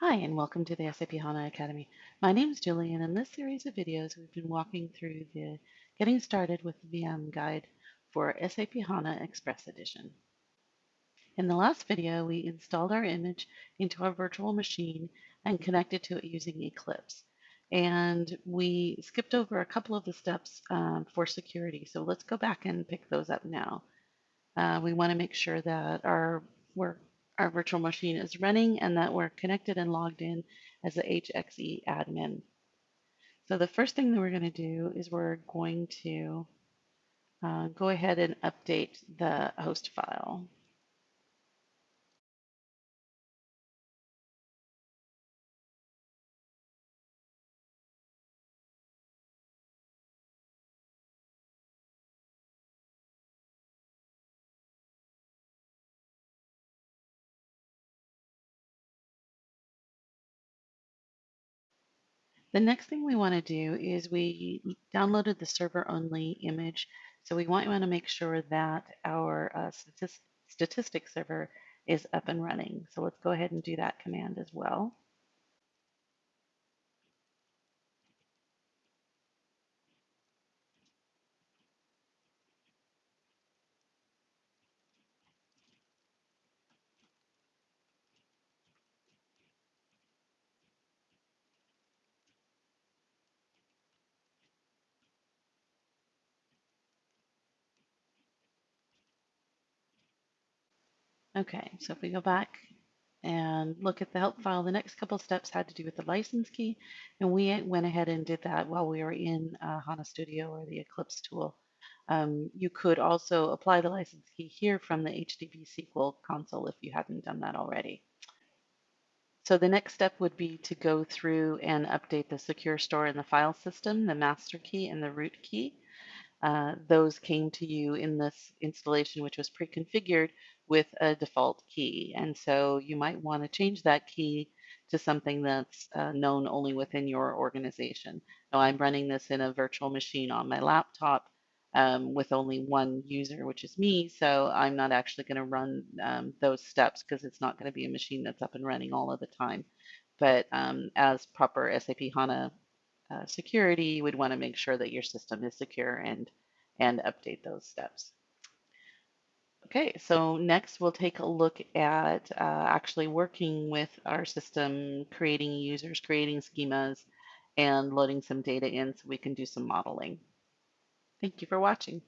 Hi, and welcome to the SAP HANA Academy. My name is Julie, and in this series of videos, we've been walking through the Getting Started with VM guide for SAP HANA Express Edition. In the last video, we installed our image into our virtual machine and connected to it using Eclipse. And we skipped over a couple of the steps um, for security. So let's go back and pick those up now. Uh, we want to make sure that our we're our virtual machine is running and that we're connected and logged in as the HXE admin. So the first thing that we're going to do is we're going to uh, go ahead and update the host file. The next thing we want to do is we downloaded the server only image. So we want, want to make sure that our uh, statist statistic server is up and running. So let's go ahead and do that command as well. Okay, so if we go back and look at the help file, the next couple steps had to do with the license key, and we went ahead and did that while we were in uh, HANA Studio or the Eclipse tool. Um, you could also apply the license key here from the HDB SQL console if you hadn't done that already. So the next step would be to go through and update the secure store in the file system, the master key and the root key. Uh, those came to you in this installation, which was pre-configured with a default key. And so you might want to change that key to something that's uh, known only within your organization. Now I'm running this in a virtual machine on my laptop um, with only one user, which is me. So I'm not actually going to run um, those steps because it's not going to be a machine that's up and running all of the time. But um, as proper SAP HANA uh, security, you would want to make sure that your system is secure and, and update those steps. Okay, so next we'll take a look at uh, actually working with our system, creating users, creating schemas, and loading some data in so we can do some modeling. Thank you for watching.